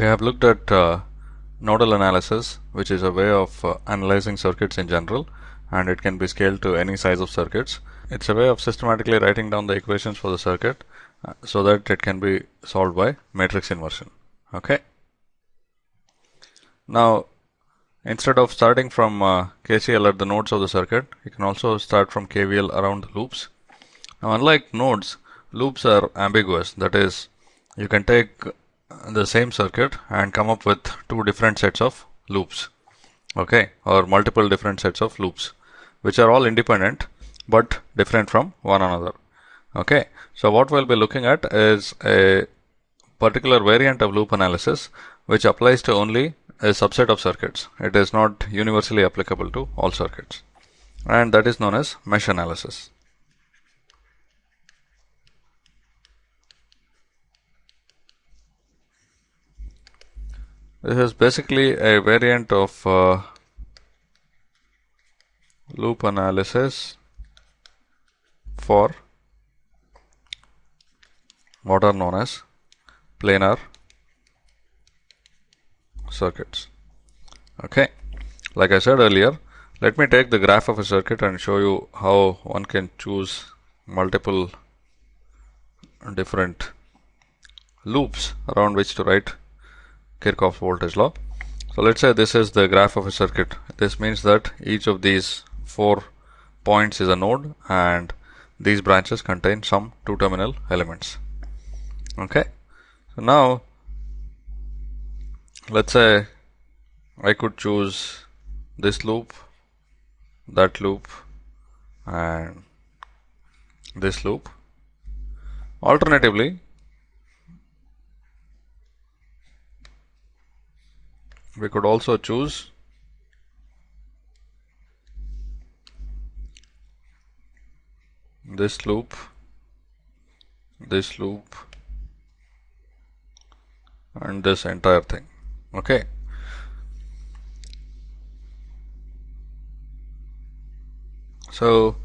We have looked at uh, nodal analysis which is a way of uh, analyzing circuits in general and it can be scaled to any size of circuits. It's a way of systematically writing down the equations for the circuit uh, so that it can be solved by matrix inversion. Okay. Now instead of starting from uh, KCL at the nodes of the circuit you can also start from KVL around the loops. Now unlike nodes loops are ambiguous that is you can take the same circuit and come up with two different sets of loops okay or multiple different sets of loops which are all independent but different from one another okay. So what we'll be looking at is a particular variant of loop analysis which applies to only a subset of circuits. It is not universally applicable to all circuits. And that is known as mesh analysis This is basically a variant of uh, loop analysis for what are known as planar circuits. Okay, like I said earlier, let me take the graph of a circuit and show you how one can choose multiple different loops around which to write Kirchhoff's voltage law. So let's say this is the graph of a circuit. This means that each of these four points is a node and these branches contain some two terminal elements. Okay. So now let's say I could choose this loop, that loop and this loop. Alternatively, we could also choose. This loop this loop and this entire thing okay? So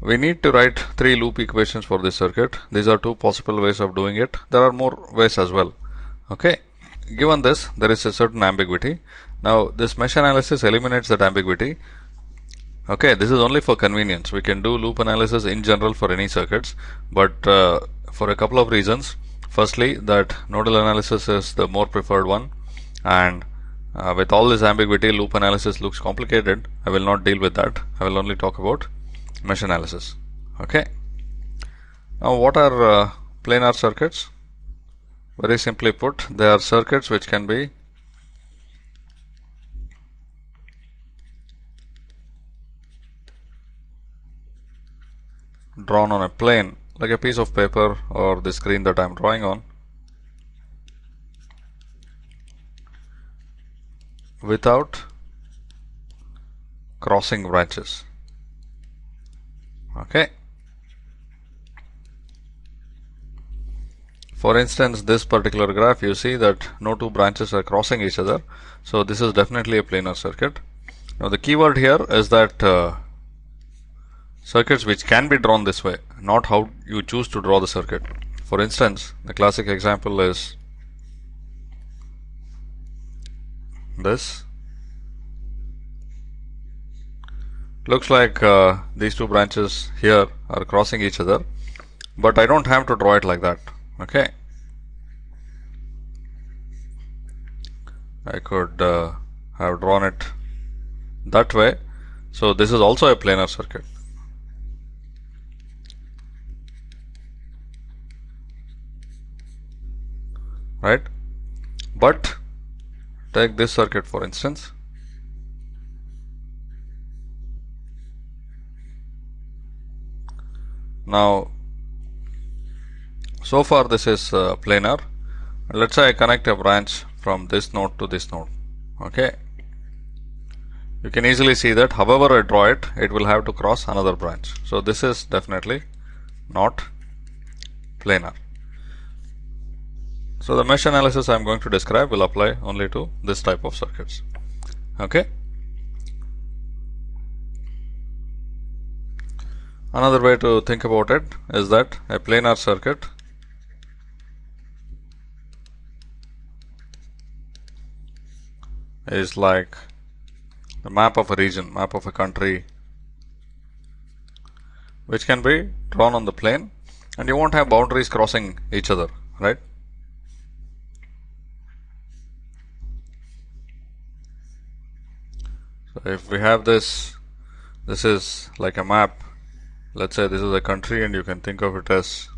we need to write three loop equations for this circuit. These are two possible ways of doing it. There are more ways as well okay given this there is a certain ambiguity. Now this mesh analysis eliminates that ambiguity. Okay this is only for convenience. We can do loop analysis in general for any circuits but uh, for a couple of reasons. Firstly that nodal analysis is the more preferred one and uh, with all this ambiguity loop analysis looks complicated. I will not deal with that. I will only talk about mesh analysis. Okay. Now what are uh, planar circuits very simply put, they are circuits which can be drawn on a plane like a piece of paper or the screen that I am drawing on without crossing branches. Okay For instance, this particular graph, you see that no two branches are crossing each other. So this is definitely a planar circuit. Now the keyword here is that uh, circuits which can be drawn this way, not how you choose to draw the circuit. For instance, the classic example is this. Looks like uh, these two branches here are crossing each other, but I don't have to draw it like that okay. I could uh, have drawn it that way. So this is also a planar circuit. Right? But take this circuit for instance. Now so far this is uh, planar. Let's say I connect a branch from this node to this node. Okay. You can easily see that however I draw it, it will have to cross another branch. So this is definitely not planar. So the mesh analysis I am going to describe will apply only to this type of circuits. Okay. Another way to think about it is that a planar circuit is like the map of a region, map of a country, which can be drawn on the plane and you won't have boundaries crossing each other, right? So if we have this, this is like a map. Let's say this is a country and you can think of it as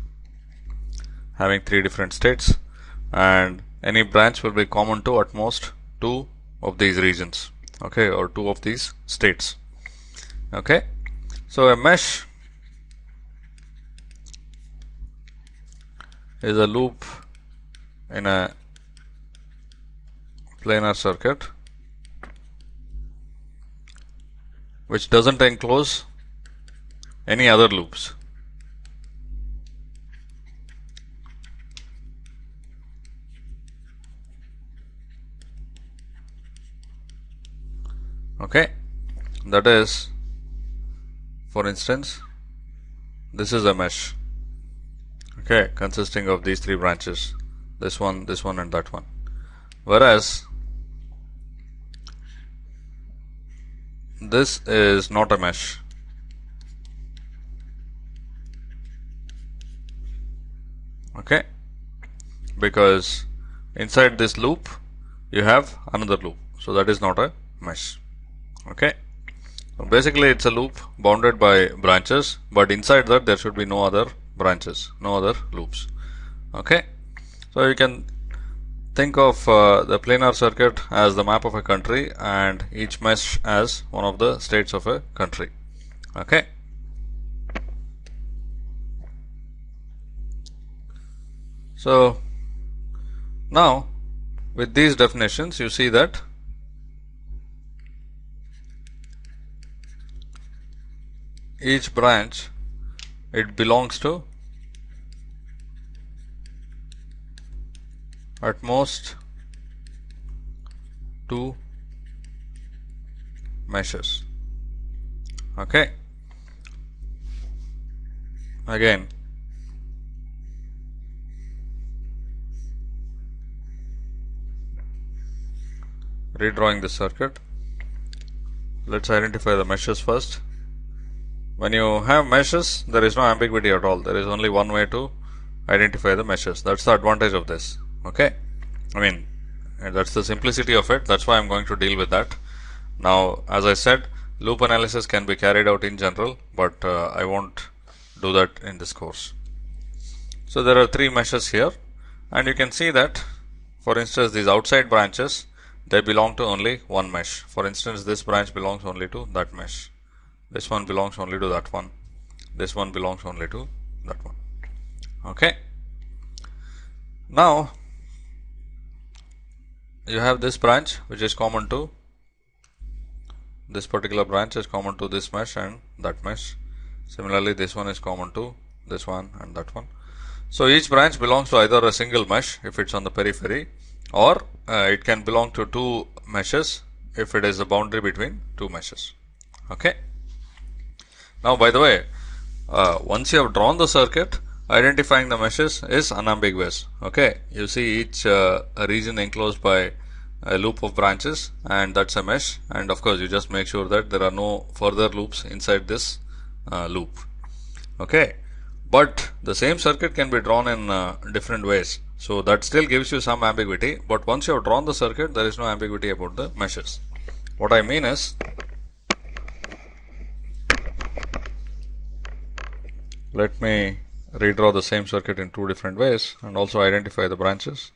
having three different states and any branch will be common to at most two of these regions okay or two of these states okay? So a mesh is a loop in a planar circuit which doesn't enclose any other loops okay. That is for instance this is a mesh. Okay. Consisting of these three branches. This one this one and that one. Whereas this is not a mesh. Okay. Because inside this loop you have another loop. So that is not a mesh okay. Basically it's a loop bounded by branches but inside that there should be no other branches no other loops. Okay. So you can think of uh, the planar circuit as the map of a country and each mesh as one of the states of a country. Okay. So now with these definitions you see that each branch it belongs to at most two meshes. Okay? Again. Redrawing the circuit. Let's identify the meshes first when you have meshes, there is no ambiguity at all. There is only one way to identify the meshes. That's the advantage of this. Okay. I mean, that's the simplicity of it. That's why I'm going to deal with that. Now, as I said, loop analysis can be carried out in general, but uh, I won't do that in this course. So there are three meshes here and you can see that for instance these outside branches they belong to only one mesh. For instance this branch belongs only to that mesh this one belongs only to that one. This one belongs only to that one. Okay. Now you have this branch which is common to this particular branch is common to this mesh and that mesh. Similarly this one is common to this one and that one. So each branch belongs to either a single mesh if it's on the periphery or uh, it can belong to two meshes if it is a boundary between two meshes. Okay now, by the way, uh, once you have drawn the circuit, identifying the meshes is unambiguous. Okay, you see each uh, region enclosed by a loop of branches and that's a mesh. And of course you just make sure that there are no further loops inside this uh, loop. Okay? But the same circuit can be drawn in uh, different ways. So that still gives you some ambiguity. But once you have drawn the circuit there is no ambiguity about the meshes. What I mean is let me redraw the same circuit in two different ways and also identify the branches.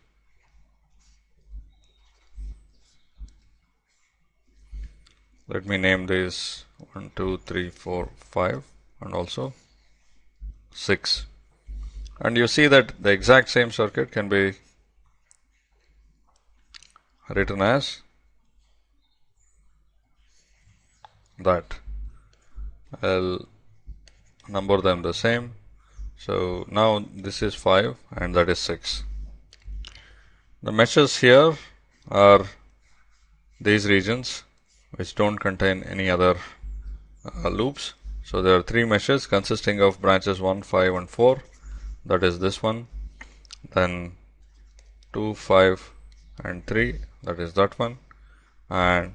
Let me name these 1, 2, 3, 4, 5 and also 6. And you see that the exact same circuit can be written as that. I'll number them the same. So now this is 5 and that is 6 the meshes here are these regions which don't contain any other uh, loops. So there are three meshes consisting of branches 1 5 and 4 that is this one then 2 5 and 3 that is that one and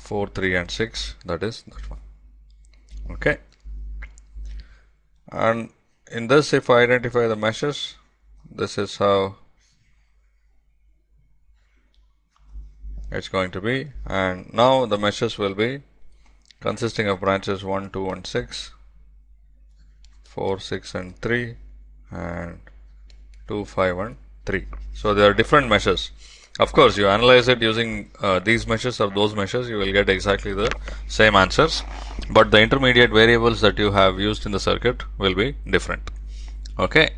4 3 and 6 that is that one. Okay and in this if I identify the meshes this is how it's going to be. And now the meshes will be consisting of branches 1 2 and 6 4 6 and 3 and 2 5 and 3 so there are different meshes of course you analyze it using uh, these meshes or those meshes you will get exactly the same answers. But the intermediate variables that you have used in the circuit will be different. Okay?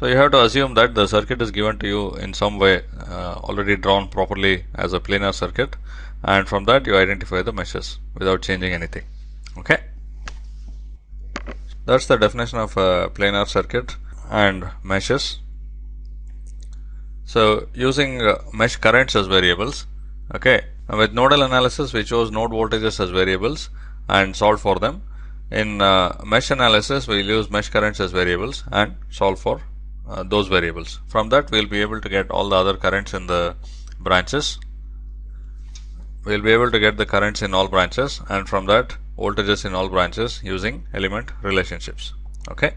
So you have to assume that the circuit is given to you in some way uh, already drawn properly as a planar circuit. And from that you identify the meshes without changing anything. Okay? That's the definition of a planar circuit and meshes so using uh, mesh currents as variables okay with nodal analysis we chose node voltages as variables and solved for them in uh, mesh analysis we'll use mesh currents as variables and solve for uh, those variables. From that we'll be able to get all the other currents in the branches. We'll be able to get the currents in all branches and from that voltages in all branches using element relationships. Okay.